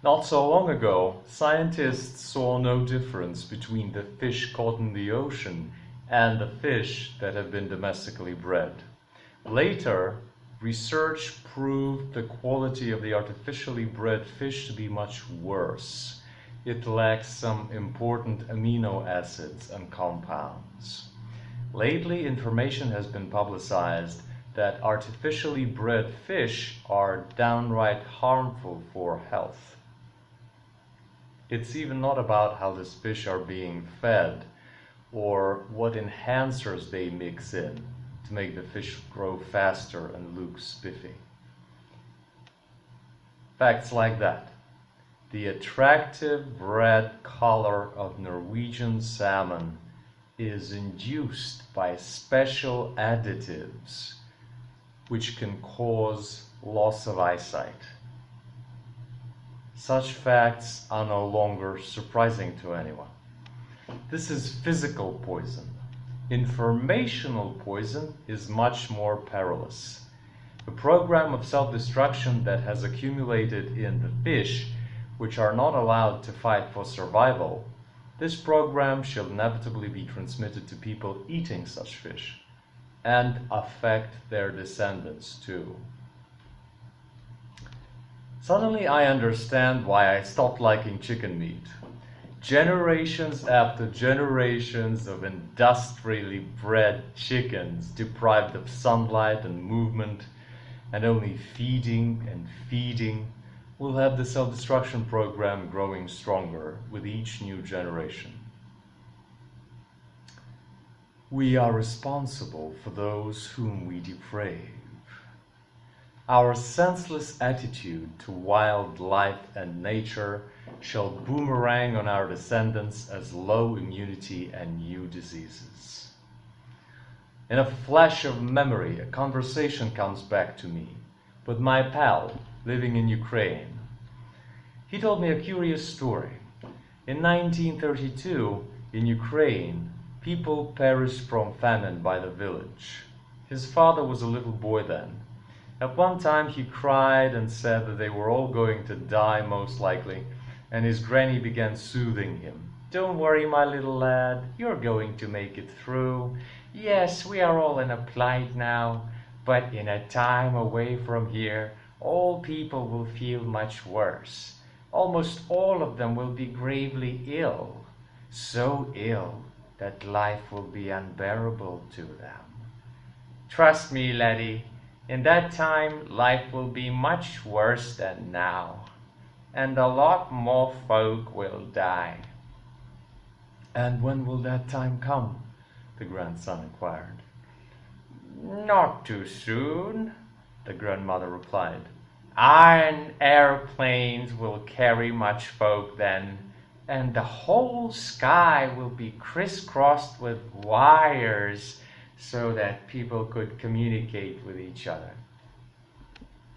Not so long ago, scientists saw no difference between the fish caught in the ocean and the fish that have been domestically bred. Later, research proved the quality of the artificially bred fish to be much worse. It lacks some important amino acids and compounds. Lately, information has been publicized that artificially bred fish are downright harmful for health. It's even not about how these fish are being fed or what enhancers they mix in to make the fish grow faster and look spiffy. Facts like that. The attractive red color of Norwegian salmon is induced by special additives which can cause loss of eyesight. Such facts are no longer surprising to anyone. This is physical poison. Informational poison is much more perilous. A program of self-destruction that has accumulated in the fish, which are not allowed to fight for survival, this program shall inevitably be transmitted to people eating such fish and affect their descendants too. Suddenly I understand why I stopped liking chicken meat. Generations after generations of industrially bred chickens deprived of sunlight and movement and only feeding and feeding will have the self-destruction program growing stronger with each new generation. We are responsible for those whom we deprave. Our senseless attitude to wildlife and nature shall boomerang on our descendants as low immunity and new diseases. In a flash of memory, a conversation comes back to me with my pal living in Ukraine. He told me a curious story. In 1932, in Ukraine, People perished from famine by the village. His father was a little boy then. At one time he cried and said that they were all going to die most likely, and his granny began soothing him. Don't worry, my little lad, you're going to make it through. Yes, we are all in a plight now, but in a time away from here, all people will feel much worse. Almost all of them will be gravely ill, so ill that life will be unbearable to them. Trust me, laddie, in that time life will be much worse than now, and a lot more folk will die. And when will that time come? the grandson inquired. Not too soon, the grandmother replied. Iron airplanes will carry much folk then, and the whole sky will be crisscrossed with wires so that people could communicate with each other.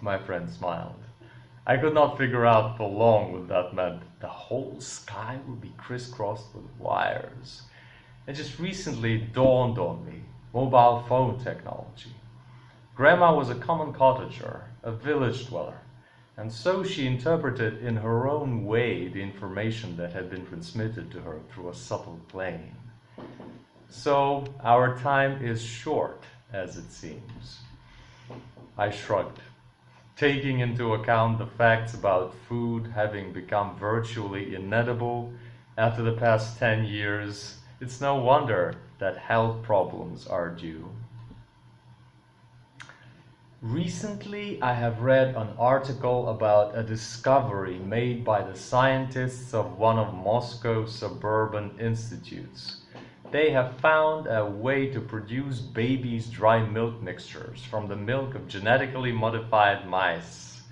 My friend smiled. I could not figure out for long what that meant. The whole sky would be crisscrossed with wires. It just recently dawned on me, mobile phone technology. Grandma was a common cottager, a village dweller. And so she interpreted in her own way the information that had been transmitted to her through a subtle plane. So our time is short, as it seems. I shrugged. Taking into account the facts about food having become virtually inedible after the past 10 years, it's no wonder that health problems are due. Recently, I have read an article about a discovery made by the scientists of one of Moscow's suburban institutes. They have found a way to produce babies' dry milk mixtures from the milk of genetically modified mice.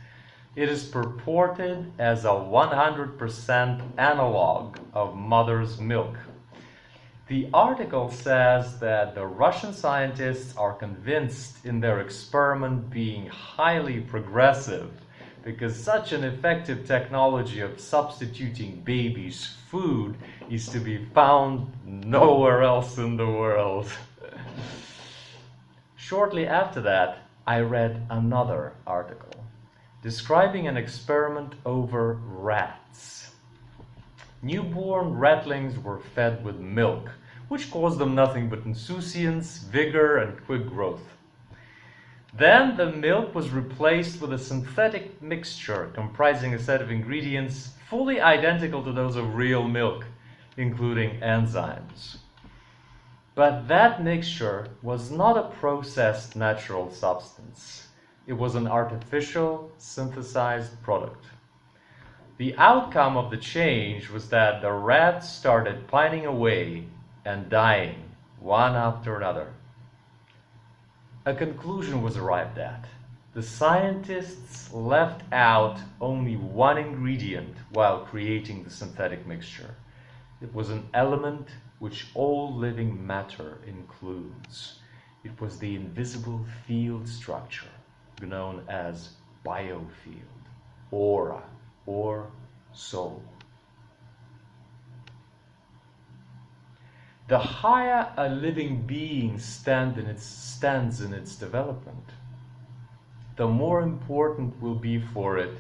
It is purported as a 100% analog of mother's milk the article says that the Russian scientists are convinced in their experiment being highly progressive because such an effective technology of substituting babies' food is to be found nowhere else in the world. Shortly after that, I read another article. describing an experiment over rats. Newborn ratlings were fed with milk, which caused them nothing but insouciance, vigor, and quick growth. Then the milk was replaced with a synthetic mixture comprising a set of ingredients fully identical to those of real milk, including enzymes. But that mixture was not a processed natural substance. It was an artificial synthesized product. The outcome of the change was that the rats started pining away and dying one after another. A conclusion was arrived at. The scientists left out only one ingredient while creating the synthetic mixture. It was an element which all living matter includes. It was the invisible field structure known as biofield, aura, or soul. The higher a living being stand in its, stands in its development, the more important will be for it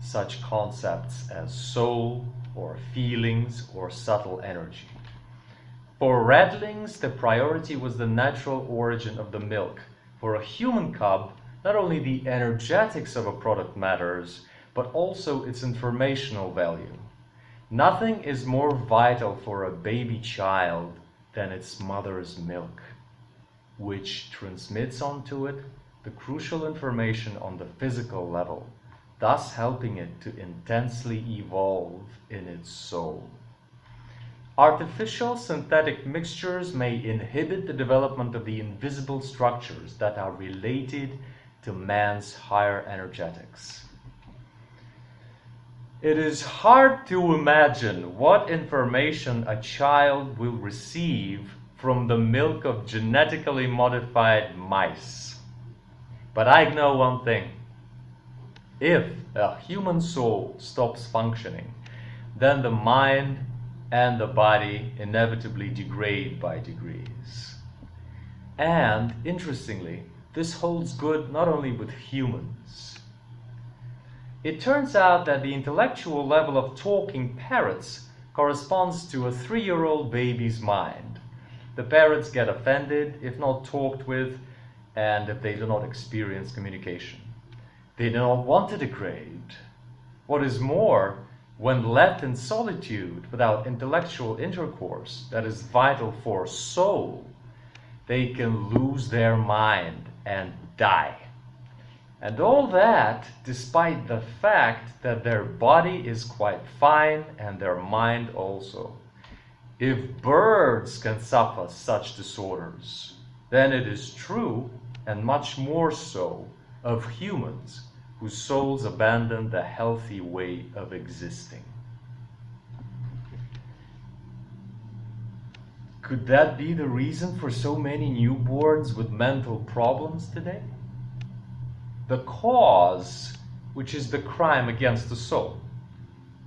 such concepts as soul or feelings or subtle energy. For ratlings, the priority was the natural origin of the milk. For a human cub, not only the energetics of a product matters, but also its informational value. Nothing is more vital for a baby child than its mother's milk, which transmits onto it the crucial information on the physical level, thus helping it to intensely evolve in its soul. Artificial synthetic mixtures may inhibit the development of the invisible structures that are related to man's higher energetics. It is hard to imagine what information a child will receive from the milk of genetically modified mice. But I know one thing. If a human soul stops functioning, then the mind and the body inevitably degrade by degrees. And, interestingly, this holds good not only with humans. It turns out that the intellectual level of talking parrots corresponds to a three-year-old baby's mind. The parrots get offended if not talked with and if they do not experience communication. They do not want to degrade. What is more, when left in solitude without intellectual intercourse that is vital for soul, they can lose their mind and die. And all that despite the fact that their body is quite fine and their mind also. If birds can suffer such disorders, then it is true, and much more so, of humans whose souls abandon the healthy way of existing. Could that be the reason for so many newborns with mental problems today? The cause, which is the crime against the soul,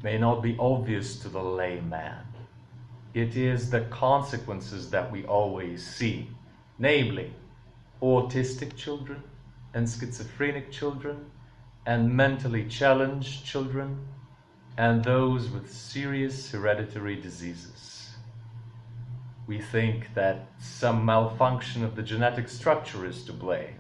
may not be obvious to the layman. It is the consequences that we always see, namely, autistic children and schizophrenic children and mentally challenged children and those with serious hereditary diseases we think that some malfunction of the genetic structure is to blame.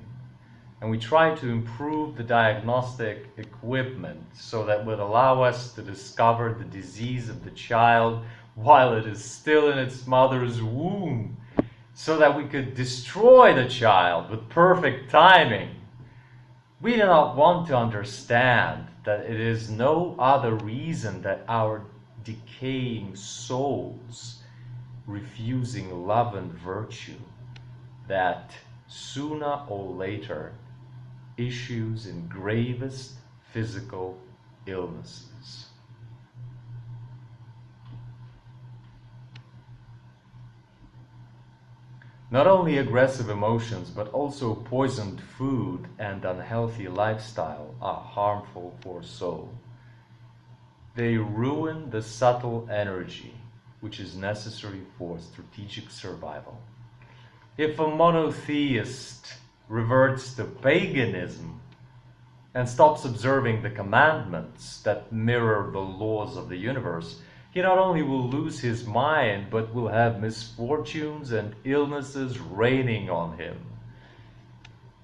And we try to improve the diagnostic equipment so that would allow us to discover the disease of the child while it is still in its mother's womb, so that we could destroy the child with perfect timing. We do not want to understand that it is no other reason that our decaying souls refusing love and virtue that sooner or later issues in gravest physical illnesses. Not only aggressive emotions, but also poisoned food and unhealthy lifestyle are harmful for soul. They ruin the subtle energy which is necessary for strategic survival. If a monotheist reverts to paganism and stops observing the commandments that mirror the laws of the universe, he not only will lose his mind, but will have misfortunes and illnesses raining on him.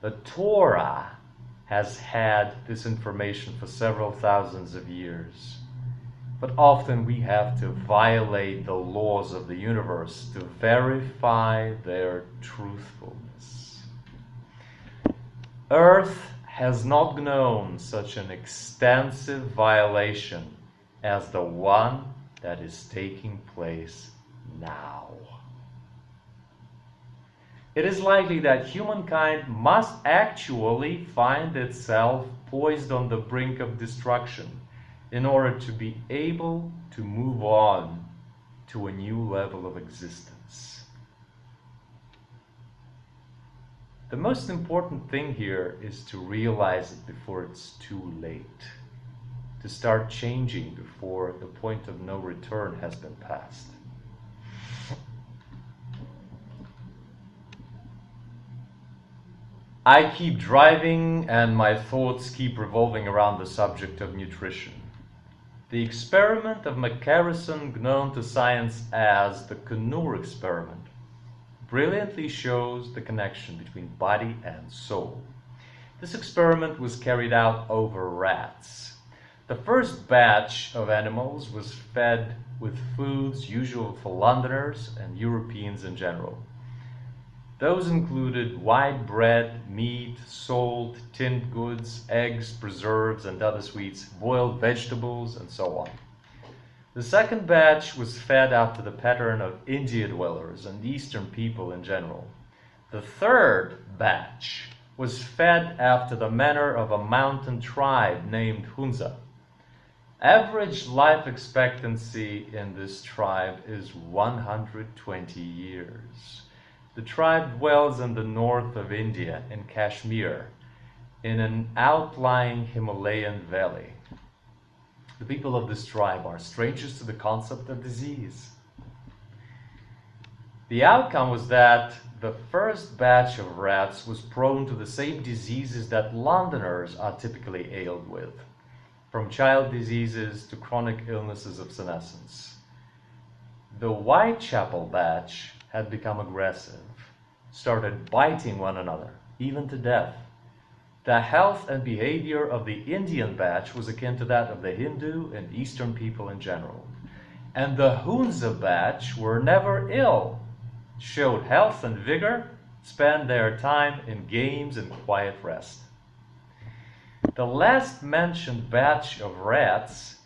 The Torah has had this information for several thousands of years. But often we have to violate the laws of the universe to verify their truthfulness. Earth has not known such an extensive violation as the one that is taking place now. It is likely that humankind must actually find itself poised on the brink of destruction in order to be able to move on to a new level of existence. The most important thing here is to realize it before it's too late, to start changing before the point of no return has been passed. I keep driving and my thoughts keep revolving around the subject of nutrition. The experiment of McCarrison, known to science as the Coonoor experiment, brilliantly shows the connection between body and soul. This experiment was carried out over rats. The first batch of animals was fed with foods usual for Londoners and Europeans in general. Those included white bread, meat, salt, tinned goods, eggs, preserves, and other sweets, boiled vegetables, and so on. The second batch was fed after the pattern of India dwellers and Eastern people in general. The third batch was fed after the manner of a mountain tribe named Hunza. Average life expectancy in this tribe is 120 years. The tribe dwells in the north of India, in Kashmir, in an outlying Himalayan valley. The people of this tribe are strangers to the concept of disease. The outcome was that the first batch of rats was prone to the same diseases that Londoners are typically ailed with, from child diseases to chronic illnesses of senescence. The Whitechapel batch had become aggressive, started biting one another, even to death. The health and behavior of the Indian batch was akin to that of the Hindu and Eastern people in general. And the Hunza batch were never ill, showed health and vigor, spent their time in games and quiet rest. The last mentioned batch of rats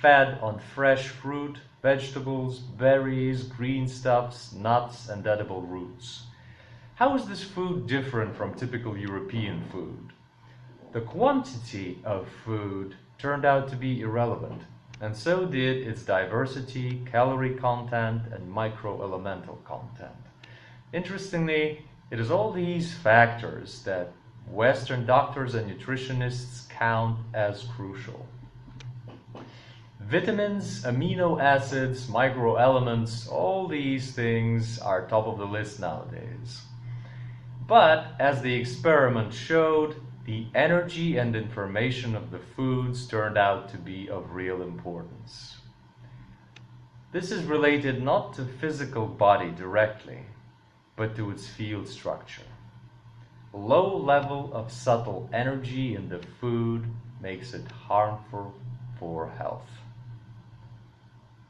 fed on fresh fruit, vegetables, berries, green stuffs, nuts, and edible roots. How is this food different from typical European food? The quantity of food turned out to be irrelevant, and so did its diversity, calorie content, and microelemental content. Interestingly, it is all these factors that Western doctors and nutritionists count as crucial. Vitamins, amino acids, microelements, all these things are top of the list nowadays. But as the experiment showed, the energy and information of the foods turned out to be of real importance. This is related not to physical body directly, but to its field structure. Low level of subtle energy in the food makes it harmful for health.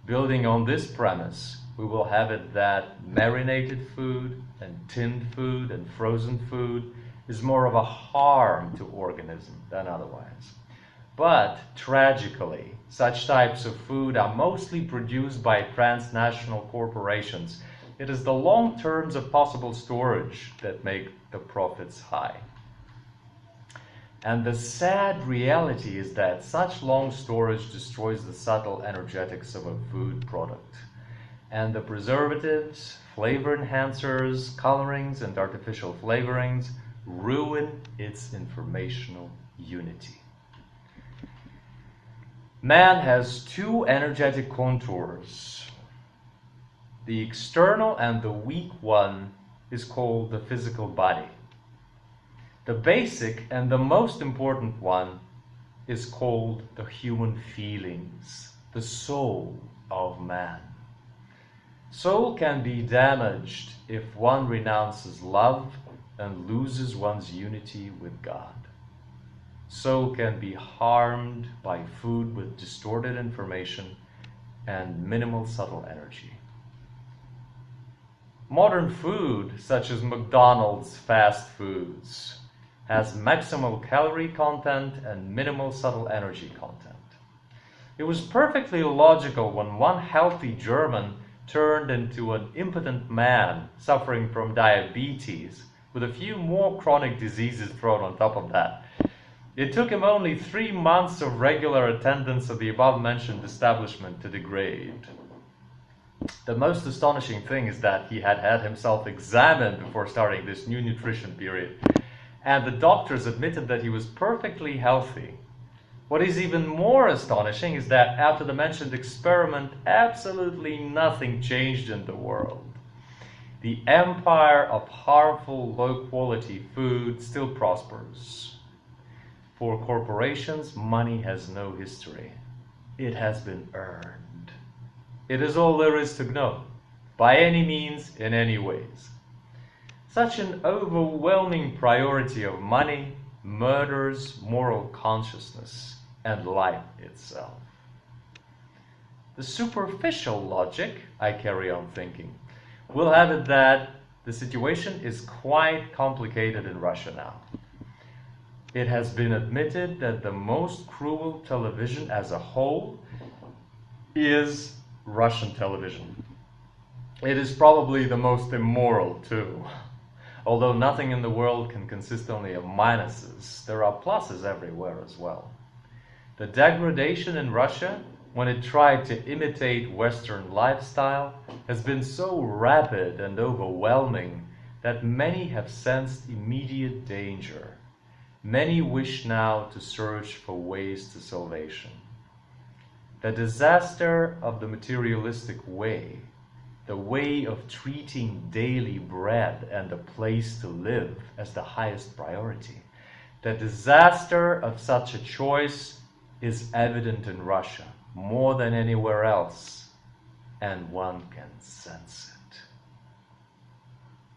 Building on this premise, we will have it that marinated food and tinned food and frozen food is more of a harm to organism than otherwise. But tragically, such types of food are mostly produced by transnational corporations. It is the long terms of possible storage that make the profits high. And the sad reality is that such long storage destroys the subtle energetics of a food product. And the preservatives, flavor enhancers, colorings, and artificial flavorings ruin its informational unity. Man has two energetic contours. The external and the weak one is called the physical body. The basic and the most important one is called the human feelings, the soul of man. Soul can be damaged if one renounces love and loses one's unity with God. Soul can be harmed by food with distorted information and minimal subtle energy. Modern food, such as McDonald's fast foods, has maximal calorie content and minimal subtle energy content. It was perfectly logical when one healthy German turned into an impotent man suffering from diabetes with a few more chronic diseases thrown on top of that. It took him only three months of regular attendance at the above mentioned establishment to degrade. The most astonishing thing is that he had had himself examined before starting this new nutrition period, and the doctors admitted that he was perfectly healthy. What is even more astonishing is that after the mentioned experiment, absolutely nothing changed in the world. The empire of harmful, low quality food still prospers. For corporations, money has no history. It has been earned. It is all there is to know, by any means, in any ways. Such an overwhelming priority of money murders moral consciousness and life itself. The superficial logic, I carry on thinking, will have it that the situation is quite complicated in Russia now. It has been admitted that the most cruel television as a whole is Russian television. It is probably the most immoral too. Although nothing in the world can consist only of minuses, there are pluses everywhere as well. The degradation in Russia when it tried to imitate Western lifestyle has been so rapid and overwhelming that many have sensed immediate danger. Many wish now to search for ways to salvation. The disaster of the materialistic way, the way of treating daily bread and a place to live as the highest priority, the disaster of such a choice is evident in Russia more than anywhere else, and one can sense it.